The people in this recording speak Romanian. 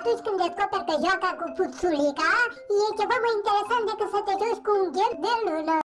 atunci când descoperi că joaca cu puțulica e ceva mai interesant decât să te joci cu un gheb de lună.